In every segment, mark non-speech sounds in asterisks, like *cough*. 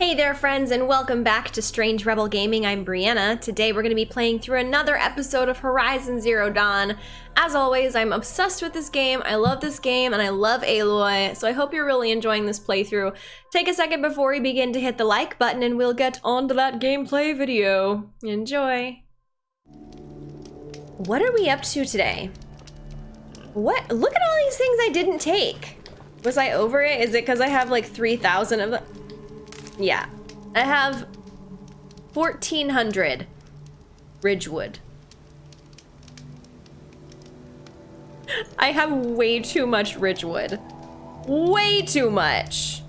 Hey there, friends, and welcome back to Strange Rebel Gaming. I'm Brianna. Today we're going to be playing through another episode of Horizon Zero Dawn. As always, I'm obsessed with this game, I love this game, and I love Aloy, so I hope you're really enjoying this playthrough. Take a second before we begin to hit the like button and we'll get on to that gameplay video. Enjoy! What are we up to today? What? Look at all these things I didn't take. Was I over it? Is it because I have like 3,000 of them? Yeah. I have 1,400 Ridgewood. I have way too much Ridgewood. Way too much.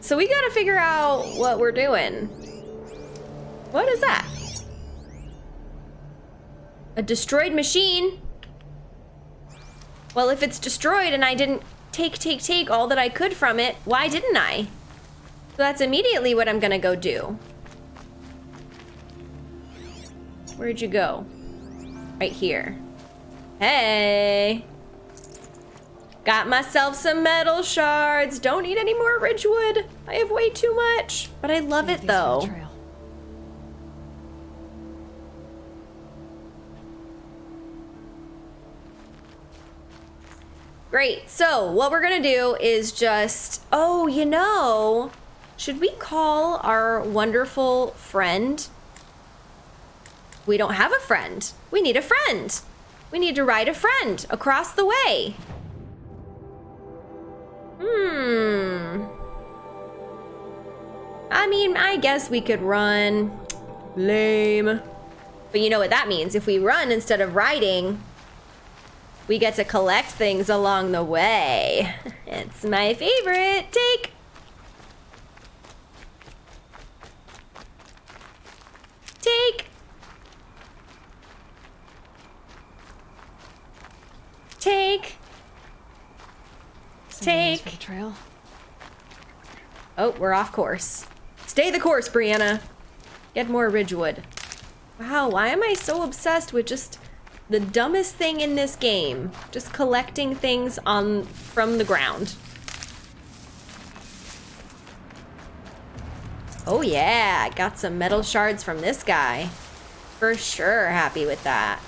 So we gotta figure out what we're doing. What is that? A destroyed machine? Well, if it's destroyed and I didn't take, take, take all that I could from it, why didn't I? So that's immediately what I'm gonna go do. Where'd you go? Right here. Hey! Got myself some metal shards. Don't need any more Ridgewood. I have way too much. But I love it though. Great. So what we're going to do is just, oh, you know, should we call our wonderful friend? We don't have a friend. We need a friend. We need to ride a friend across the way. Hmm. I mean, I guess we could run. Lame. But you know what that means. If we run instead of riding, we get to collect things along the way. *laughs* It's my favorite. Take. Take. Take. Take. trail. Oh, we're off course. Stay the course, Brianna. Get more Ridgewood. Wow, why am I so obsessed with just the dumbest thing in this game. Just collecting things on from the ground. Oh yeah, I got some metal shards from this guy. For sure happy with that.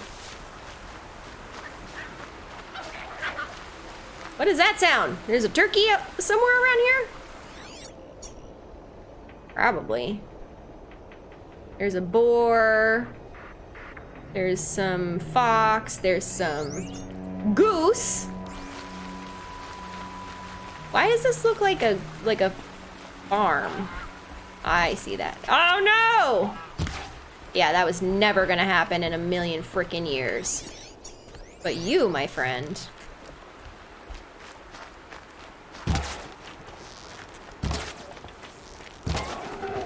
What does that sound? There's a turkey up somewhere around here? Probably. There's a boar. There's some fox. There's some goose. Why does this look like a like a farm? I see that. Oh no! Yeah, that was never gonna happen in a million freaking years. But you, my friend.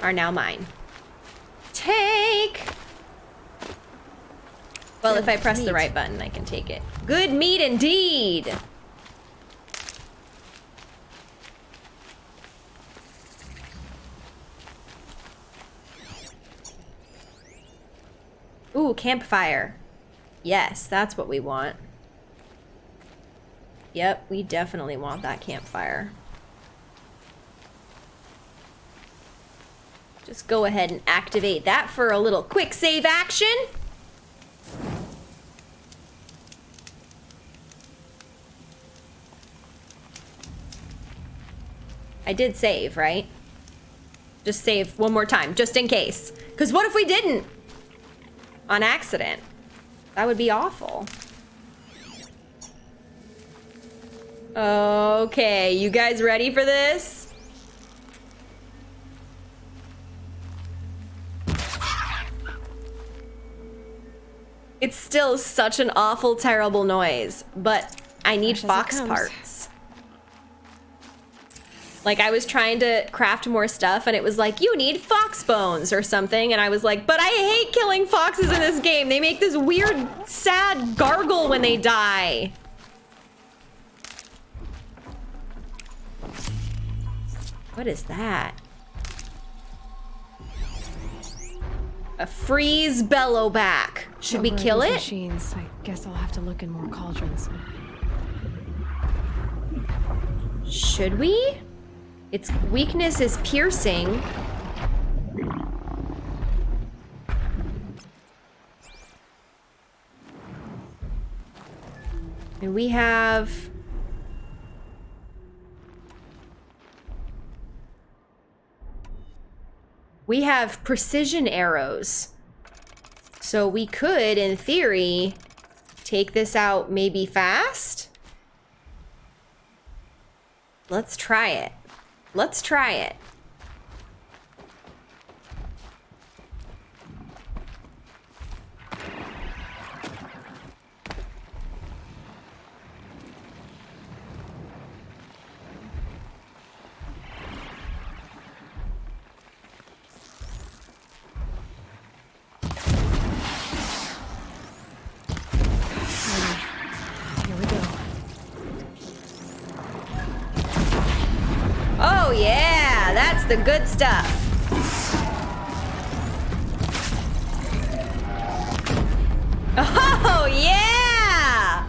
Are now mine. Take! Well, if I press meat. the right button, I can take it. Good meat indeed! Ooh, campfire. Yes, that's what we want. Yep, we definitely want that campfire. Just go ahead and activate that for a little quick save action. I did save, right? Just save one more time, just in case. Because what if we didn't? On accident. That would be awful. Okay, you guys ready for this? It's still such an awful, terrible noise, but I need fox parts. Like I was trying to craft more stuff and it was like, you need fox bones or something. And I was like, but I hate killing foxes in this game. They make this weird, sad gargle when they die. What is that? A freeze bellowback. Should we kill it? Machines. I guess I'll have to look in more cauldrons. Should we? Its weakness is piercing. And we have... We have precision arrows. So we could, in theory, take this out maybe fast? Let's try it. Let's try it. The good stuff. Oh yeah!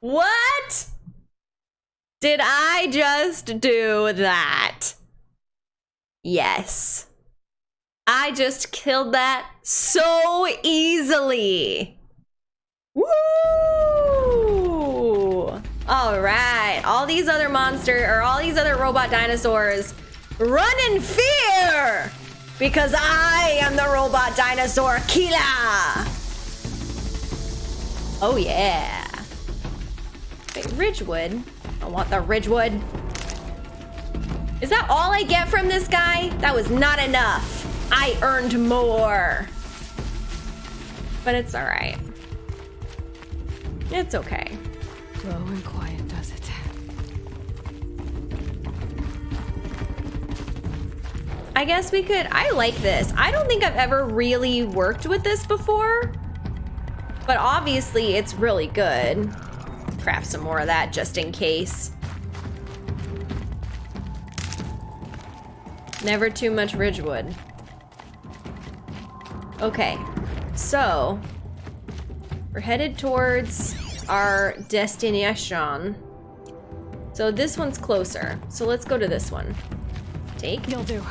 What? Did I just do that? Yes. I just killed that so easily. Woo! All right, all these other monster or all these other robot dinosaurs run in fear because I am the robot dinosaur Kila! Oh yeah. Wait, Ridgewood. I want the Ridgewood. Is that all I get from this guy? That was not enough. I earned more. But it's all right. It's okay. Low and quiet I guess we could. I like this. I don't think I've ever really worked with this before, but obviously it's really good. Craft some more of that just in case. Never too much Ridgewood. Okay, so we're headed towards our destination. So this one's closer. So let's go to this one. Take. You'll do.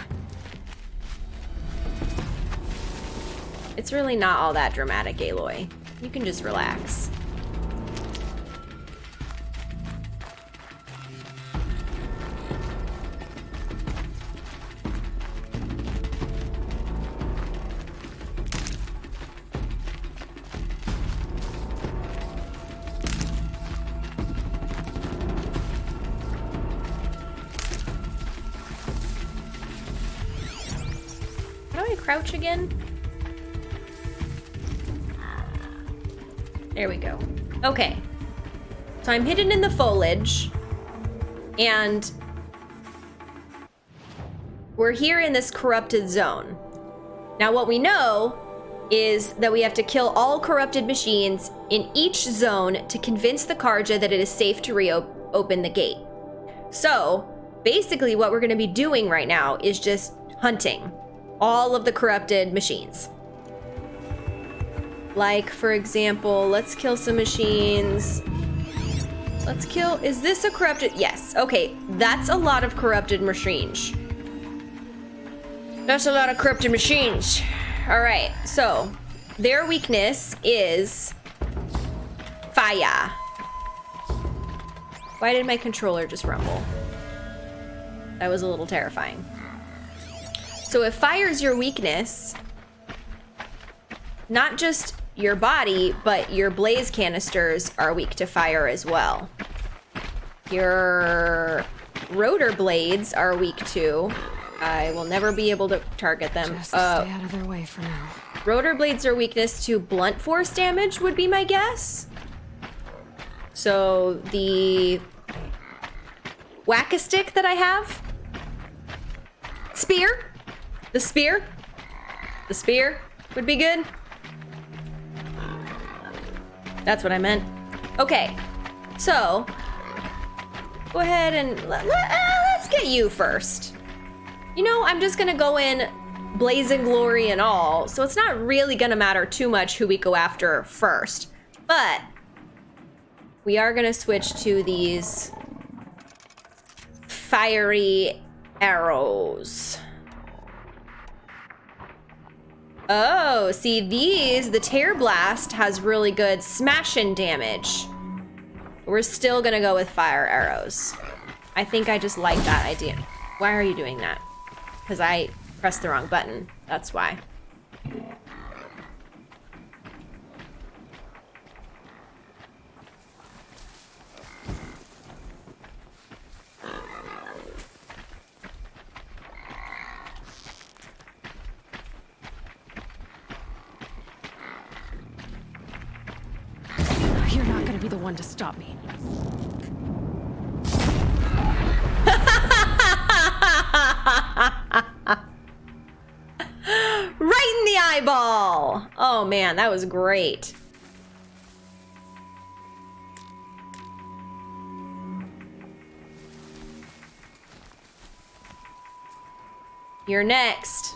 It's really not all that dramatic, Aloy. You can just relax. Crouch again? There we go. Okay. So I'm hidden in the foliage. And we're here in this corrupted zone. Now what we know is that we have to kill all corrupted machines in each zone to convince the Carja that it is safe to reopen the gate. So basically what we're going to be doing right now is just hunting all of the corrupted machines. Like, for example, let's kill some machines. Let's kill, is this a corrupted? Yes, okay, that's a lot of corrupted machines. That's a lot of corrupted machines. All right, so their weakness is fire. Why did my controller just rumble? That was a little terrifying. So if fire is your weakness, not just your body, but your blaze canisters are weak to fire as well. Your rotor blades are weak too. I will never be able to target them. Just Uh, stay out of their way for now. rotor blades are weakness to blunt force damage would be my guess. So the whack a stick that I have, spear, the spear, the spear would be good. That's what I meant. Okay, so go ahead and let, let, uh, let's get you first. You know, I'm just gonna go in blazing glory and all, so it's not really gonna matter too much who we go after first. But we are gonna switch to these fiery arrows. Oh, see these, the Tear Blast has really good smashing damage. We're still gonna go with fire arrows. I think I just like that idea. Why are you doing that? Because I pressed the wrong button. That's why. You're not gonna be the one to stop me. *laughs* Right in the eyeball! Oh man, that was great. You're next.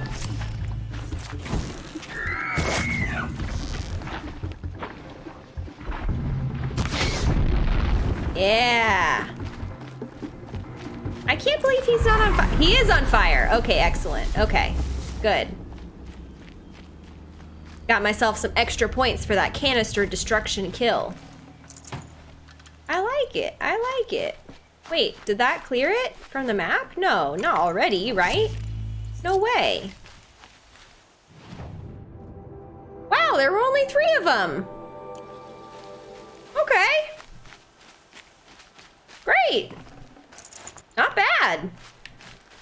Yeah. I can't believe he's not on fire. He is on fire. Okay, excellent. Okay, good. Got myself some extra points for that canister destruction kill. I like it. I like it. Wait, did that clear it from the map? No, not already, right? No way. Wow, there were only three of them. Okay. Great. Not bad.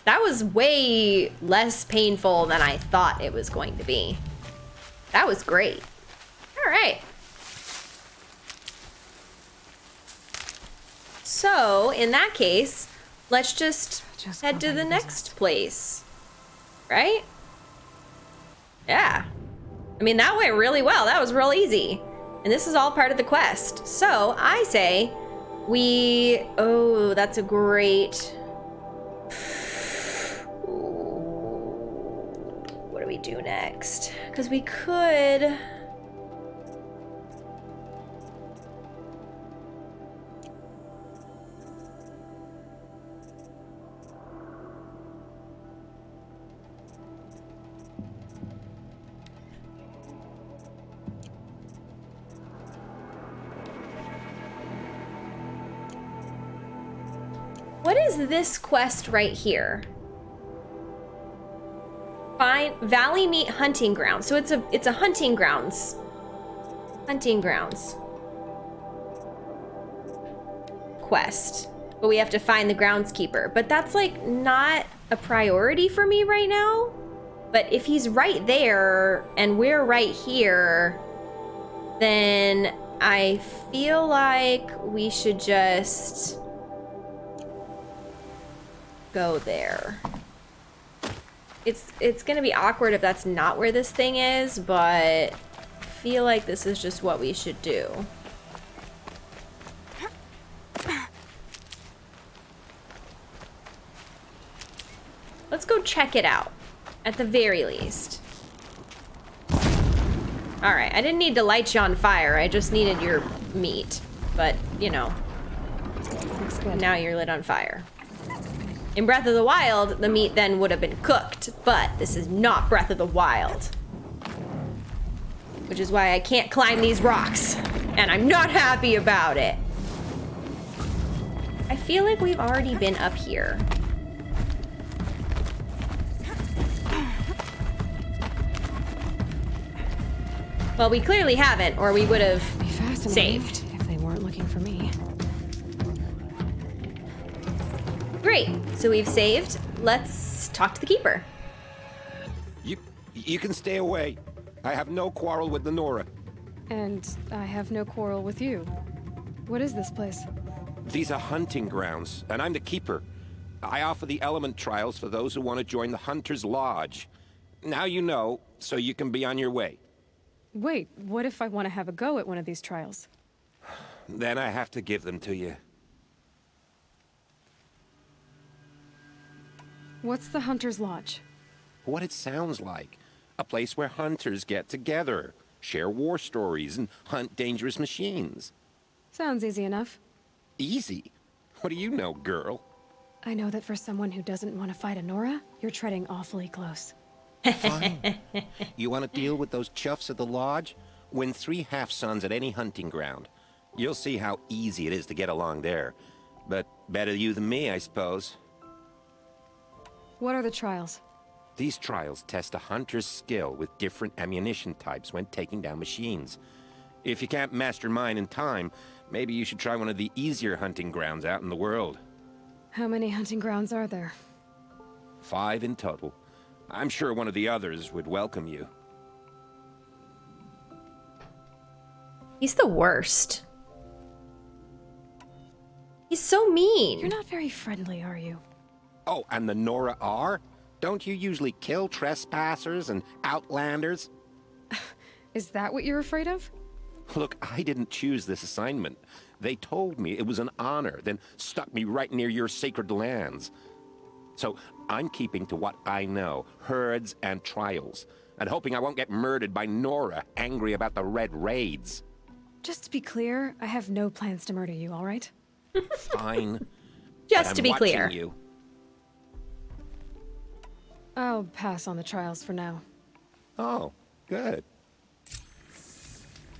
That was way less painful than I thought it was going to be. That was great. All right. So, in that case, let's just, Just head to the next place. Right? Yeah. I mean, that went really well. That was real easy. And this is all part of the quest. So, I say we. Oh, that's a great. What do we do next? Because we could. This quest right here? Find Valley Meat Hunting Grounds. So it's a it's a hunting grounds. Hunting grounds. Quest. But we have to find the groundskeeper. But that's like not a priority for me right now. But if he's right there and we're right here, then I feel like we should just go there. It's it's gonna be awkward if that's not where this thing is, but I feel like this is just what we should do. Let's go check it out, at the very least. Alright, I didn't need to light you on fire, I just needed your meat. But, you know, now you're lit on fire. In Breath of the Wild, the meat then would have been cooked, but this is not Breath of the Wild. Which is why I can't climb these rocks, and I'm not happy about it. I feel like we've already been up here. Well, we clearly haven't, or we would have Saved. if they weren't looking for me. Great. So we've saved. Let's talk to the keeper. You, you can stay away. I have no quarrel with the Nora. And I have no quarrel with you. What is this place? These are hunting grounds, and I'm the keeper. I offer the element trials for those who want to join the Hunter's Lodge. Now you know, so you can be on your way. Wait, what if I want to have a go at one of these trials? Then I have to give them to you. What's the Hunter's Lodge? What it sounds like. A place where hunters get together, share war stories, and hunt dangerous machines. Sounds easy enough. Easy? What do you know, girl? I know that for someone who doesn't want to fight a Nora, you're treading awfully close. Fine. you want to deal with those chuffs at the lodge? Win three half-sons at any hunting ground. You'll see how easy it is to get along there. But better you than me, I suppose. What are the trials? These trials test a hunter's skill with different ammunition types when taking down machines. If you can't master mine in time, maybe you should try one of the easier hunting grounds out in the world. How many hunting grounds are there? Five in total. I'm sure one of the others would welcome you. He's the worst. He's so mean. You're not very friendly, are you? Oh, and the Nora are? Don't you usually kill trespassers and outlanders? *laughs* Is that what you're afraid of? Look, I didn't choose this assignment. They told me it was an honor, then stuck me right near your sacred lands. So I'm keeping to what I know, herds and trials, and hoping I won't get murdered by Nora, angry about the Red Raids. Just to be clear, I have no plans to murder you, all right? *laughs* Fine. Just but to I'm be clear. You. I'll pass on the trials for now. Oh, good.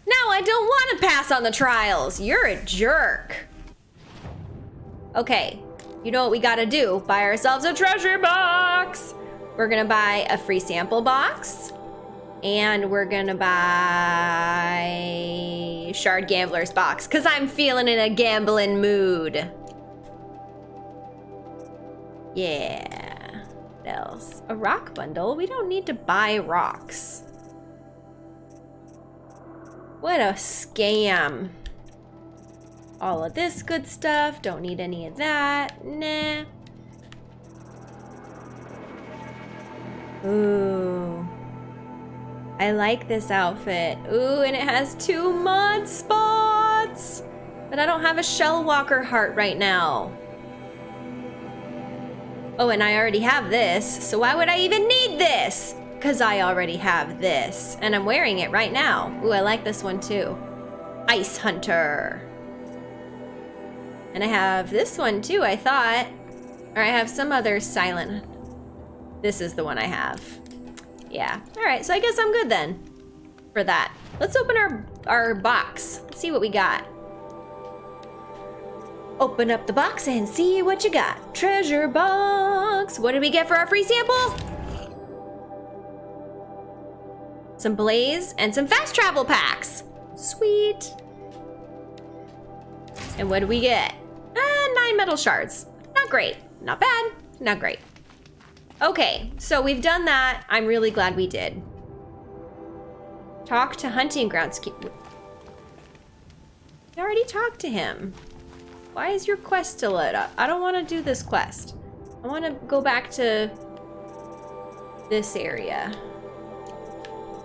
No, I don't want to pass on the trials. You're a jerk. Okay, you know what we gotta do? Buy ourselves a treasure box. We're gonna buy a free sample box. And we're gonna buy Shard Gambler's box. Cause I'm feeling in a gambling mood. Yeah. Else? A rock bundle? We don't need to buy rocks. What a scam. All of this good stuff. Don't need any of that. Nah. Ooh. I like this outfit. Ooh, and it has two mod spots. But I don't have a Shell Walker heart right now. Oh, and I already have this, so why would I even need this? Because I already have this, and I'm wearing it right now. Ooh, I like this one too. Ice Hunter. And I have this one too, I thought. Or I have some other silent. This is the one I have. Yeah. All right, so I guess I'm good then for that. Let's open our, our box. Let's see what we got. Open up the box and see what you got. Treasure box. What did we get for our free sample? Some blaze and some fast travel packs. Sweet. And what do we get? Uh, nine metal shards. Not great. Not bad. Not great. Okay, so we've done that. I'm really glad we did. Talk to hunting grounds. We already talked to him. Why is your quest still lit up? I don't want to do this quest. I want to go back to this area.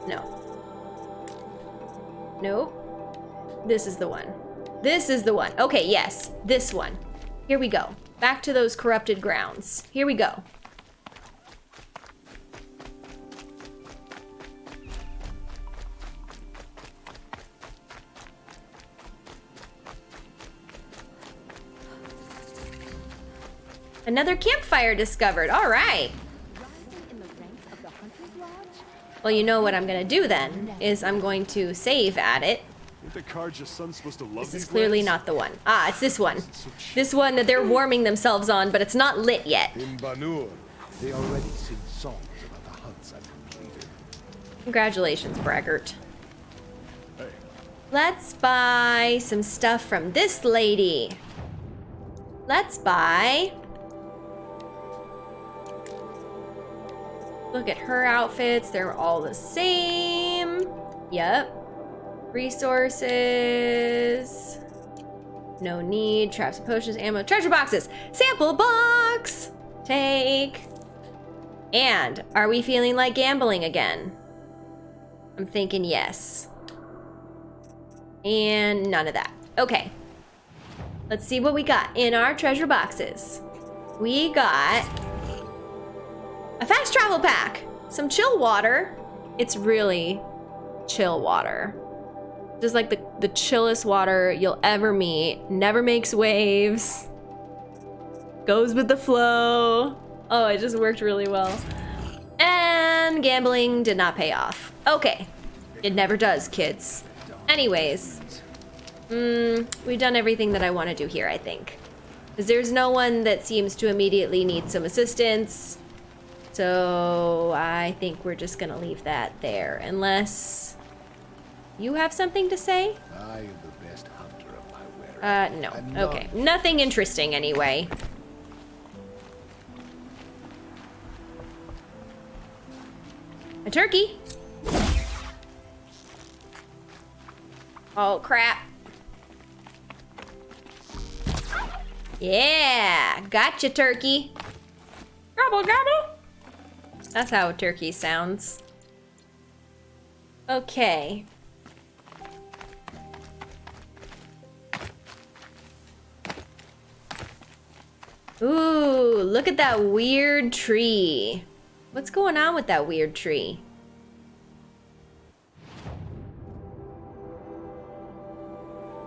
No. Nope. This is the one. This is the one. Okay, yes. This one. Here we go. Back to those corrupted grounds. Here we go. Another campfire discovered. All right. Well, you know what I'm going to do then, is I'm going to save at it. Ain't the Carja son supposed to love This is clearly not the one. Ah, it's this one. This one that they're warming themselves on, but it's not lit yet. In Banur. They already sing songs about the hunts I've completed. Congratulations, Braggart. Let's buy some stuff from this lady. Let's buy... Look at her outfits. They're all the same. Yep. Resources. No need. Traps and potions, ammo, treasure boxes. Sample box! Take. And are we feeling like gambling again? I'm thinking yes. And none of that. Okay. Let's see what we got in our treasure boxes. We got a fast travel pack, some chill water. It's really chill water. Just like the, the chillest water you'll ever meet. Never makes waves. Goes with the flow. Oh, it just worked really well. And gambling did not pay off. Okay. It never does, kids. Anyways. Mm, we've done everything that I want to do here, I think. Because there's no one that seems to immediately need some assistance. So I think we're just going to leave that there. Unless you have something to say? I am the best hunter of my wearer. Uh, no. None- Okay. Nothing interesting anyway. A turkey. Oh, crap. Yeah, gotcha, turkey. Gobble, gobble. That's how turkey sounds. Okay. Ooh, look at that weird tree. What's going on with that weird tree?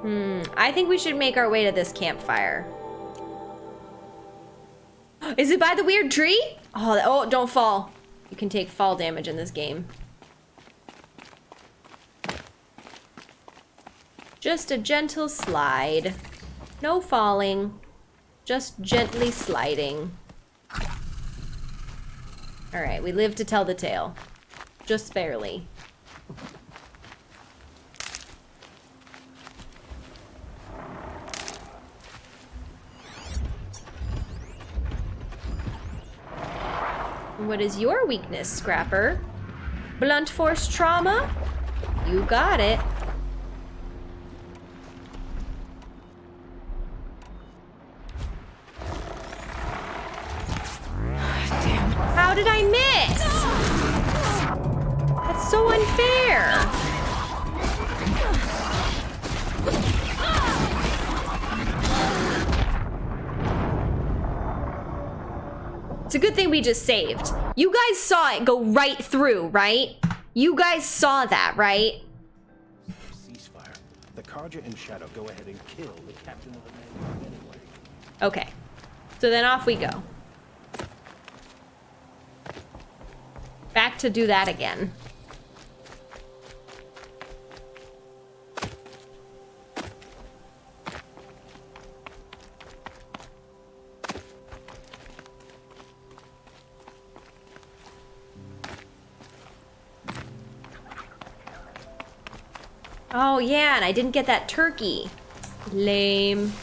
Hmm, I think we should make our way to this campfire. *gasps* Is it by the weird tree? Oh, oh, don't fall. You can take fall damage in this game. Just a gentle slide. No falling. Just gently sliding. Alright, we live to tell the tale. Just barely. What is your weakness, Scrapper? Blunt force trauma? You got it. Thing we just saved. You guys saw it go right through, right? You guys saw that, right? Ceasefire. The Carja and Shadow go ahead and kill the captain of the Vanguard anyway. Okay. So then off we go. Back to do that again. Oh yeah, and I didn't get that turkey. Lame.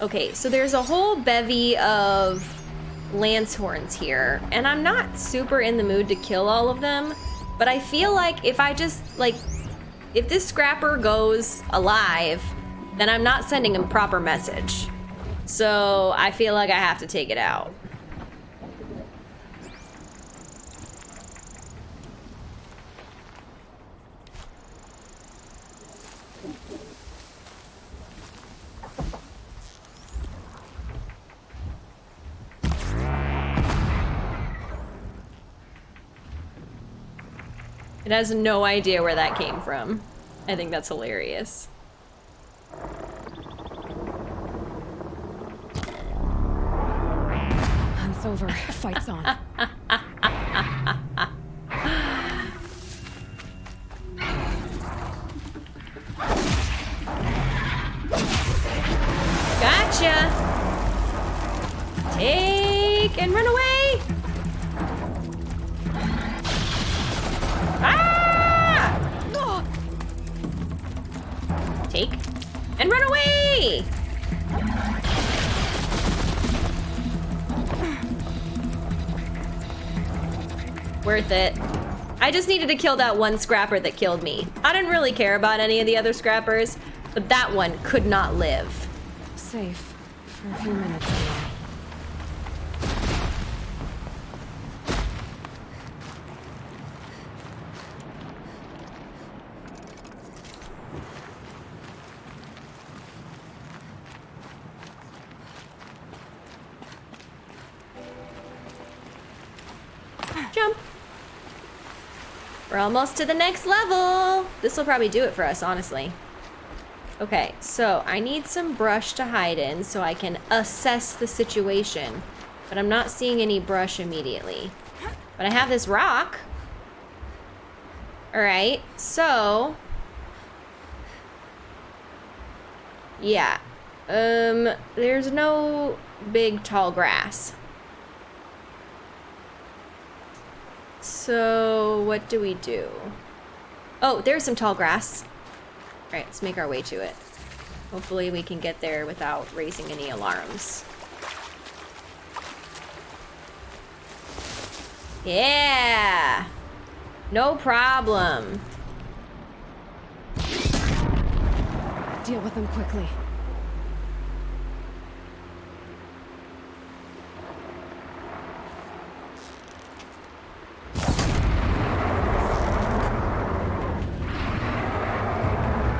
Okay, so there's a whole bevy of lance horns here, and I'm not super in the mood to kill all of them, but I feel like if I just, like, if this scrapper goes alive, then I'm not sending a proper message. So I feel like I have to take it out. It has no idea where that came from. I think that's hilarious. Hunt's over. Fight's on. *laughs* Worth it. I just needed to kill that one scrapper that killed me. I didn't really care about any of the other scrappers, but that one could not live. Safe. For a few minutes almost to the next level. This will probably do it for us, honestly. Okay, so I need some brush to hide in so I can assess the situation. But I'm not seeing any brush immediately. But I have this rock. Alright, so... Yeah. Um, there's no big tall grass. So, what do we do? Oh, there's some tall grass. All right, let's make our way to it. Hopefully we can get there without raising any alarms. Yeah! No problem. Deal with them quickly.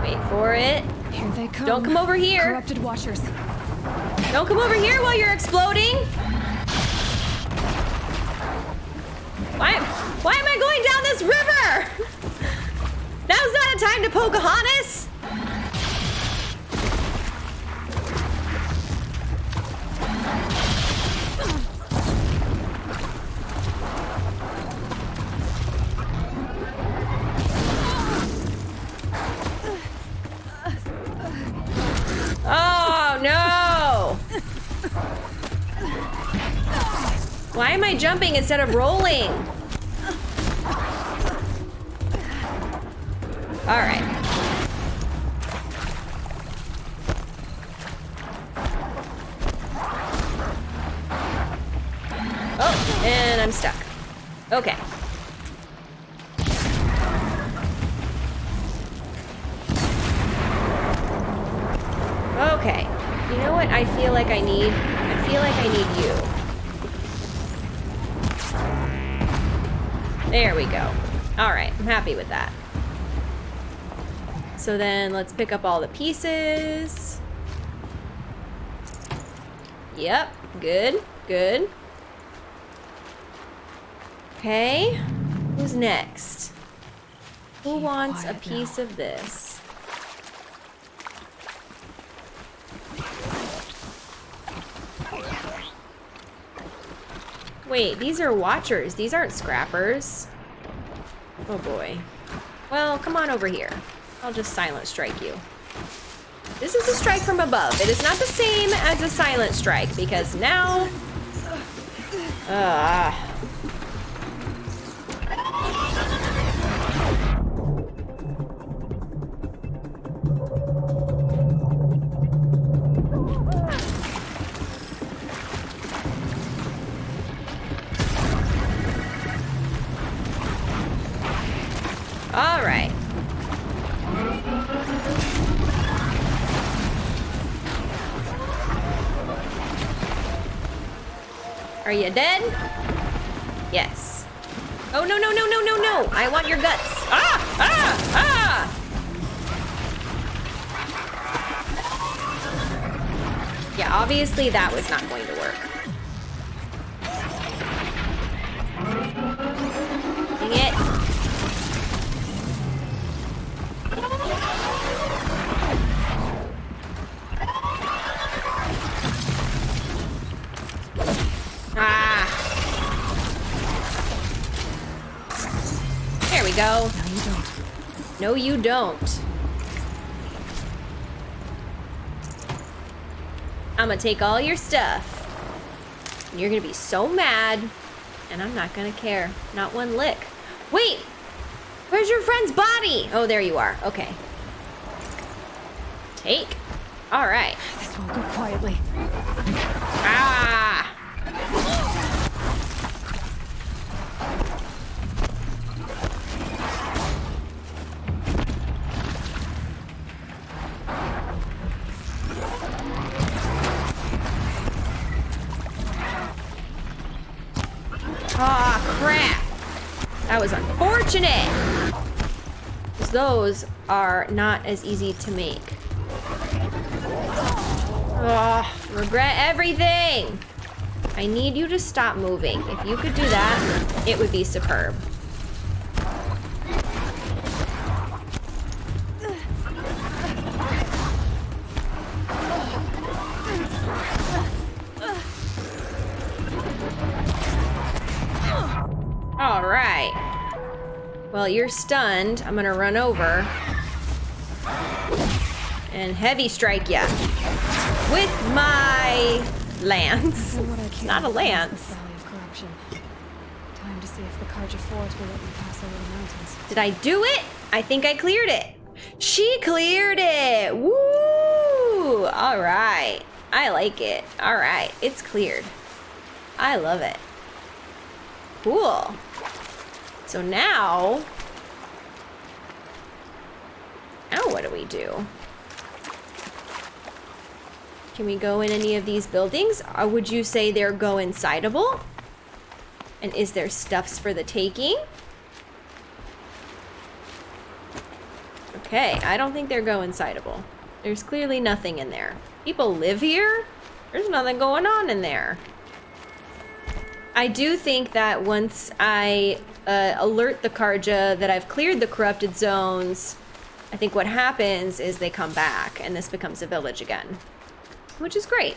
Wait for it. Here they come. Don't come over here. Corrupted watchers. Don't come over here while you're exploding. Why, why am I going down this river? Now's not a time to Pocahontas. Jumping instead of rolling? All right. Oh, and I'm stuck. Okay. Okay. You know what I feel like I need? I feel like I need you. There we go. All right, I'm happy with that. So then let's pick up all the pieces. Yep, good, good. Okay, who's next? Who wants a piece of this? Wait, these are watchers. These aren't scrappers. Oh boy. Well, come on over here. I'll just silent strike you. This is a strike from above. It is not the same as a silent strike because now... Ah. Dead? Yes. Oh, no, no, no, no, no, no. I want your guts. Ah, ah, ah. Yeah, obviously that was not going to work. No, you don't. I'm gonna take all your stuff. And you're gonna be so mad. And I'm not gonna care. Not one lick. Wait! Where's your friend's body? Oh, there you are. Okay. Take. All right. This won't go quietly. are not as easy to make. Ugh, regret everything! I need you to stop moving. If you could do that, it would be superb. All right. Well, you're stunned. I'm gonna run over and heavy strike ya with my lance. Not a lance. Time to see if the Carja Forge will let me pass over the mountains. Did I do it? I think I cleared it. She cleared it. Woo! All right. I like it. All right. It's cleared. I love it. Cool. So now, now what do we do? Can we go in any of these buildings? Or would you say they're go insideable? And is there stuffs for the taking? Okay, I don't think they're go insideable. There's clearly nothing in there. People live here? There's nothing going on in there. I do think that once I uh, alert the Carja that I've cleared the corrupted zones, I think what happens is they come back and this becomes a village again which is great.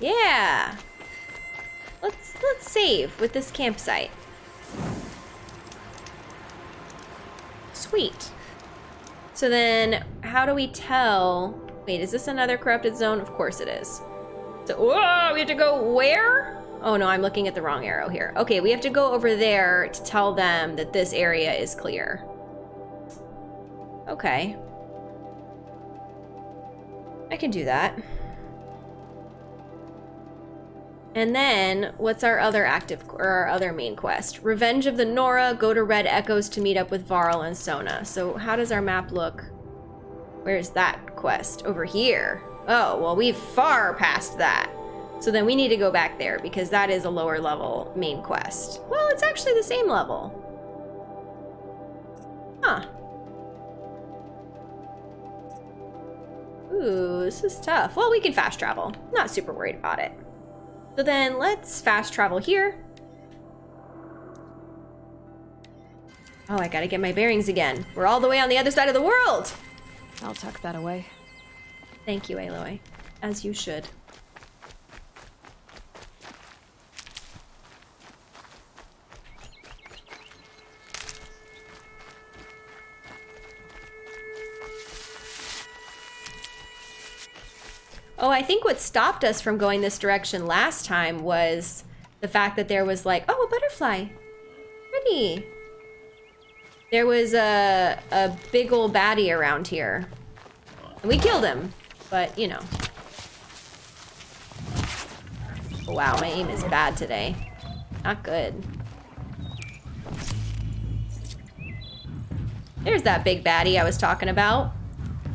Yeah. Let's let's save with this campsite. Sweet. So then how do we tell wait, is this another corrupted zone? Of course it is. So whoa, we have to go where? Oh no, I'm looking at the wrong arrow here. Okay, we have to go over there to tell them that this area is clear. Okay. I can do that. And then, what's our other active, or our other main quest? Revenge of the Nora, go to Red Echoes to meet up with Varl and Sona. So how does our map look? Where's that quest? Over here. Oh, well, we've far past that. So then we need to go back there because that is a lower level main quest. Well, it's actually the same level. Huh. Ooh, this is tough. Well, we can fast travel. Not super worried about it. So then let's fast travel here. Oh, I gotta get my bearings again. We're all the way on the other side of the world! I'll tuck that away. Thank you, Aloy. As you should. Oh, I think what stopped us from going this direction last time was the fact that there was like, oh, a butterfly. Pretty. There was a, a big old baddie around here. And we killed him, but you know. Oh, wow, my aim is bad today. Not good. There's that big baddie I was talking about.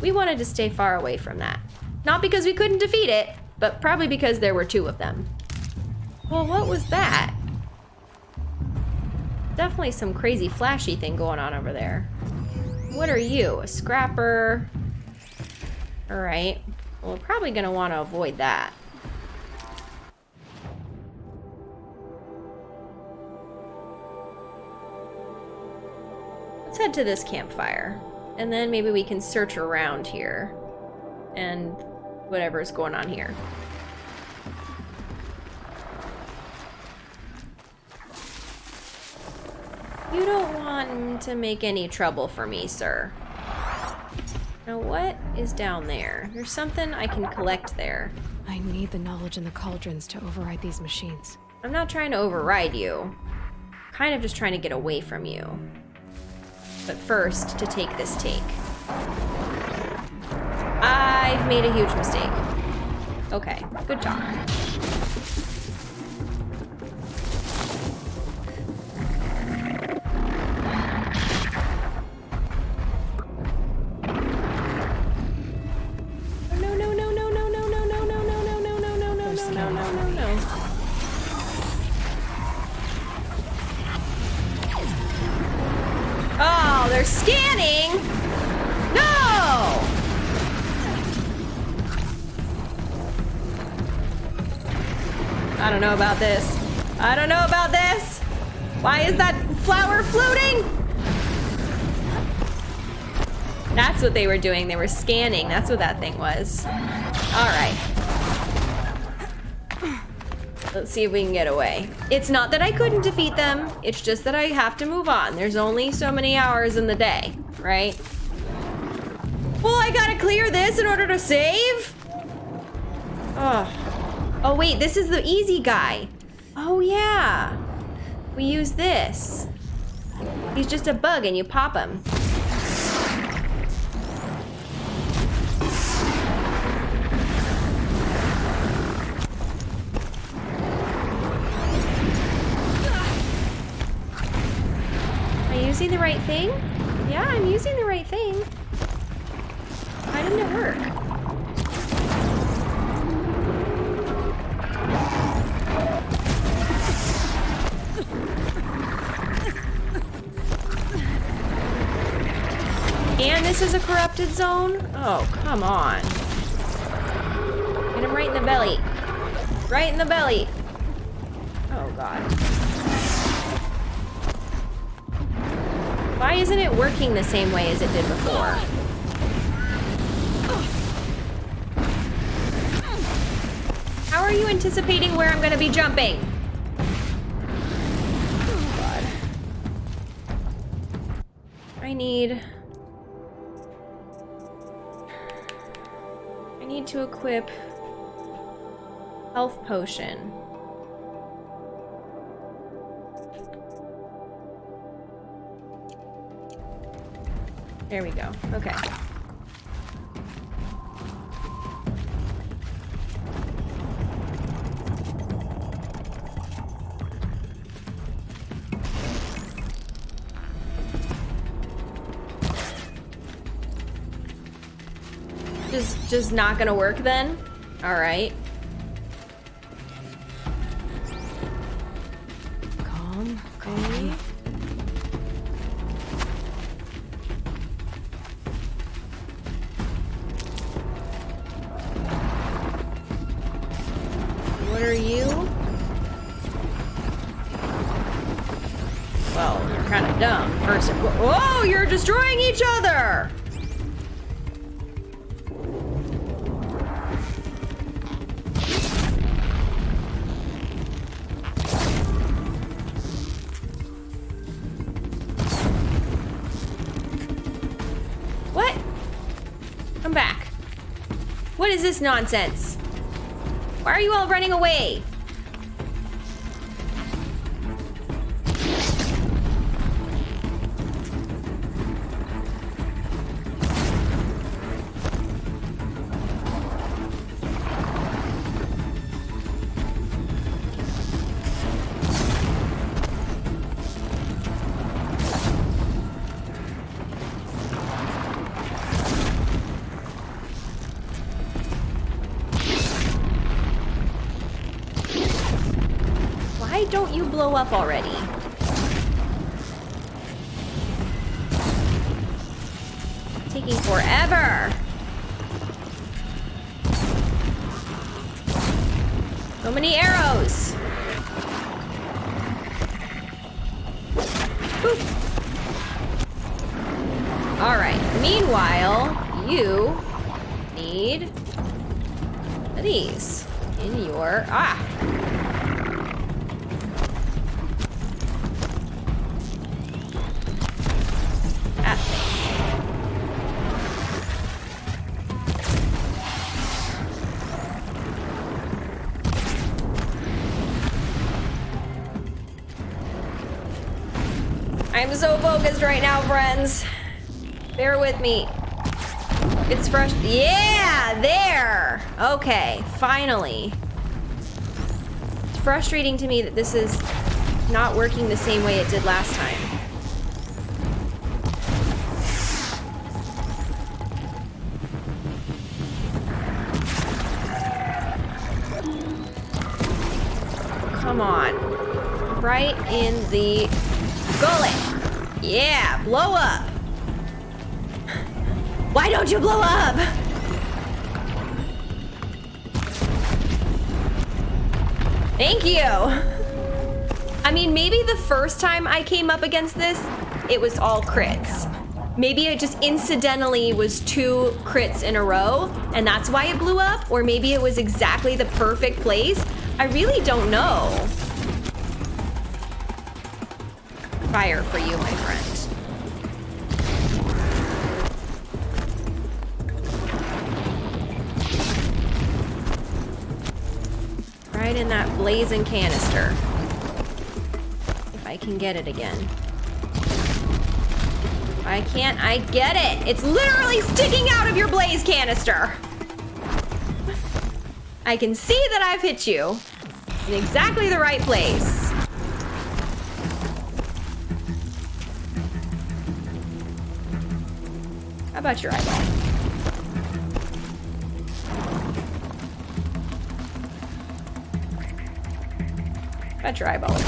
We wanted to stay far away from that. Not because we couldn't defeat it, but probably because there were two of them. Well, what was that? Definitely some crazy flashy thing going on over there. What are you? A scrapper? Alright. Well, we're probably going to want to avoid that. Let's head to this campfire. And then maybe we can search around here. And whatever is going on here. You don't want to make any trouble for me, sir. Now what is down there? There's something I can collect there. I need the knowledge in the cauldrons to override these machines. I'm not trying to override you. I'm kind of just trying to get away from you. But first, to take this take. I've made a huge mistake. Okay, good job. scanning. I don't know about this. I don't know about this. Why is that flower floating? That's what they were doing. They were scanning. That's what that thing was. All right. Let's see if we can get away. It's not that I couldn't defeat them. It's just that I have to move on. There's only so many hours in the day, right? Well, I gotta clear this in order to save? Oh. Oh, wait, this is the easy guy. Oh, yeah. We use this. He's just a bug and you pop him. Am I using the right thing? Yeah, I'm using the right thing. Why didn't it work? Corrupted zone? Oh, come on. Hit him right in the belly. Right in the belly. Oh, God. Why isn't it working the same way as it did before? How are you anticipating where I'm gonna be jumping? Oh, God. I need... need to equip health potion. There we go. Okay. Just not gonna work then? Alright. Back. What is this nonsense? Why are you all running away? Up already? I'm so focused right now, friends. Bear with me. It's fresh. Yeah, there. Okay, finally. It's frustrating to me that this is not working the same way it did last time. Come on. Right in the gullet. Yeah, blow up. Why don't you blow up? Thank you. I mean, maybe the first time I came up against this, it was all crits. Maybe it just incidentally was two crits in a row, and that's why it blew up, or maybe it was exactly the perfect place. I really don't know. Fire for you, my friend. Right in that blazing canister. If I can get it again. I can't, I get it. It's literally sticking out of your blaze canister. I can see that I've hit you in exactly the right place. How about your eyeball? Got your eyeball again.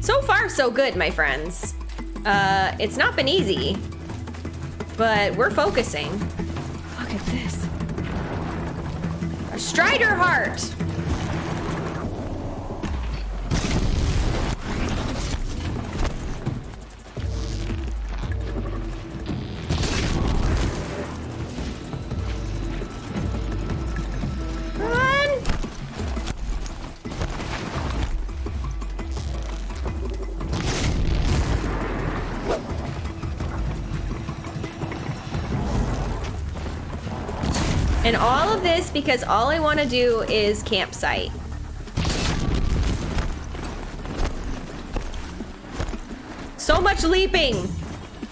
So far, so good, my friends. Uh, it's not been easy, but we're focusing. Look at this. A Strider heart. Because all I want to do is campsite. So much leaping.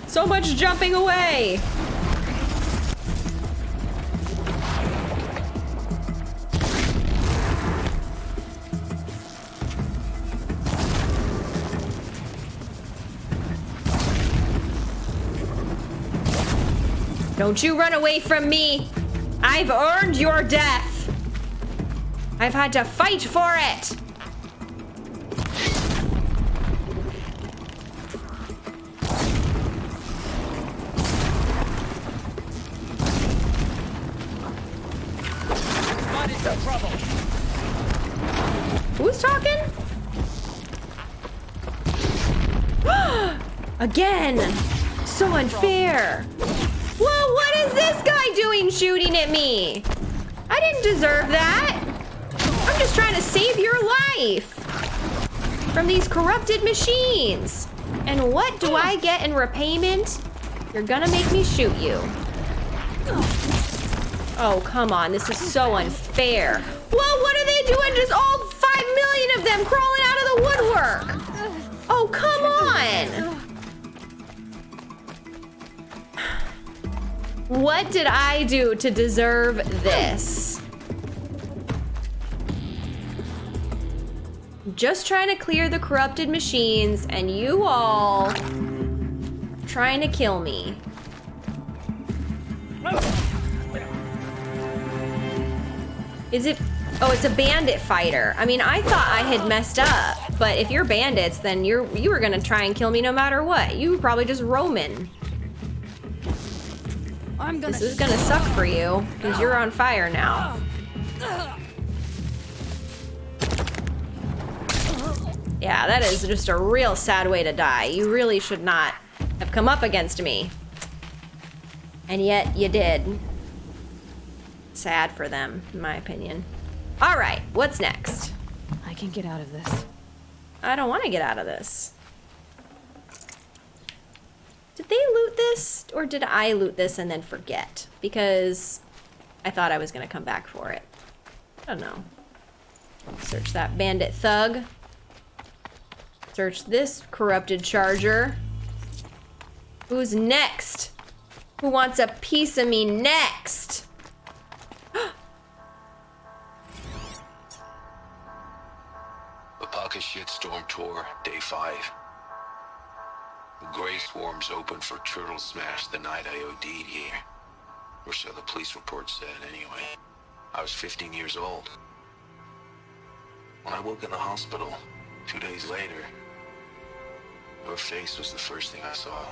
So much jumping away. Don't you run away from me. I've earned your death. I've had to fight for it. Who's talking? *gasps* Again! So unfair! Doing shooting at me? I didn't deserve that. I'm just trying to save your life from these corrupted machines. And what do I get in repayment? You're gonna make me shoot you. Oh, come on. This is so unfair. Whoa, what are they doing? Just all five million of them crawling out of the woodwork. Oh, come on. What did I do to deserve this? Just trying to clear the corrupted machines and you all trying to kill me. Is it? Oh, it's a bandit fighter. I mean, I thought I had messed up, but if you're bandits, then you're you were gonna try and kill me no matter what. You were probably just roaming. I'm gonna. This is gonna suck for you because you're on fire now. Yeah, that is just a real sad way to die. You really should not have come up against me. And yet you did. Sad for them, in my opinion. All right, what's next? I can get out of this. I don't want to get out of this. Did they loot this? Or did I loot this and then forget? Because I thought I was going to come back for it. I don't know. Search that bandit thug. Search this corrupted charger. Who's next? Who wants a piece of me next? *gasps* Apaka Shitstorm Tour, Day 5. Grey Swarm's open for Turtle Smash the night I OD'd here. Or so the police report said, anyway. I was 15 years old. When I woke in the hospital, two days later, your face was the first thing I saw.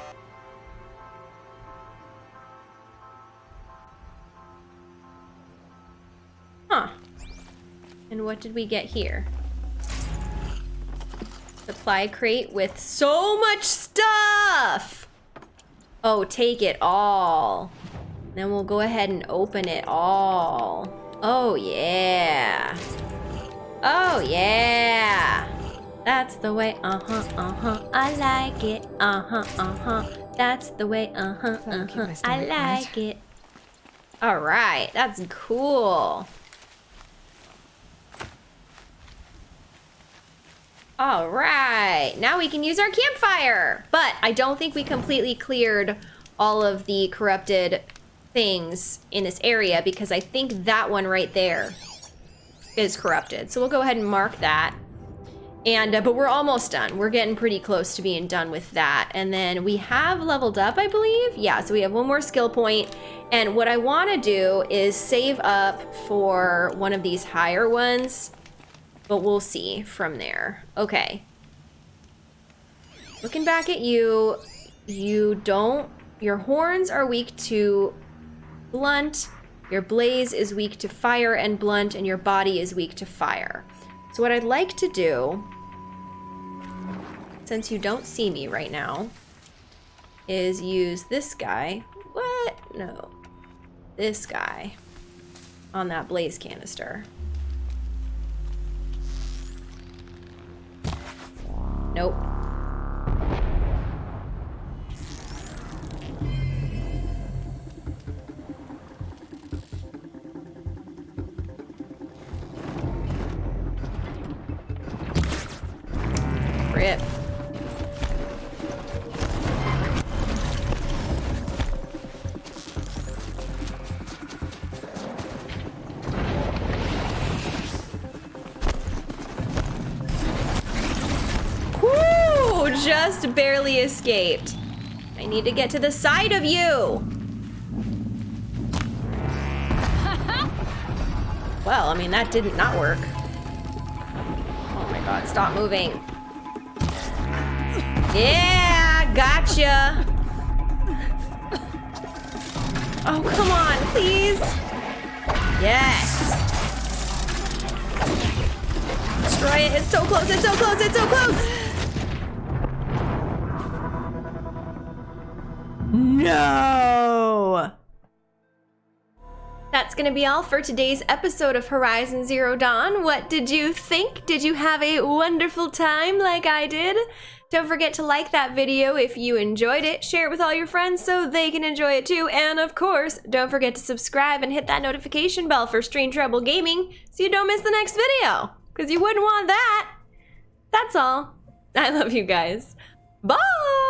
Huh. And what did we get here? Supply crate with so much stuff! Oh, take it all. Then we'll go ahead and open it all. Oh, yeah. Oh, yeah. That's the way, uh-huh, uh-huh. I like it. Uh-huh, uh-huh. That's the way, uh-huh, That'll keep my uh-huh. I like it. All right, that's cool. All right, now we can use our campfire. But I don't think we completely cleared all of the corrupted things in this area because I think that one right there is corrupted. So we'll go ahead and mark that. And, uh, but we're almost done. We're getting pretty close to being done with that. And then we have leveled up, I believe. Yeah, so we have one more skill point. And what I want to do is save up for one of these higher ones. But we'll see from there. Okay. Looking back at you, you don't... Your horns are weak to blunt. Your blaze is weak to fire and blunt. And your body is weak to fire. So what I'd like to do, since you don't see me right now, is use this guy. What? No. This guy on that blaze canister. Nope. Rip. Barely escaped. I need to get to the side of you. *laughs* Well, I mean, that didn't not work. Oh my god, stop moving. Yeah, gotcha. Oh, come on, please. Yes. Destroy it. It's so close. It's so close. It's so close. No. That's going to be all for today's episode of Horizon Zero Dawn. What did you think? Did you have a wonderful time like I did? Don't forget to like that video if you enjoyed it, share it with all your friends so they can enjoy it too, and of course, don't forget to subscribe and hit that notification bell for Strange Rebel Gaming so you don't miss the next video, because you wouldn't want that. That's all. I love you guys. Bye!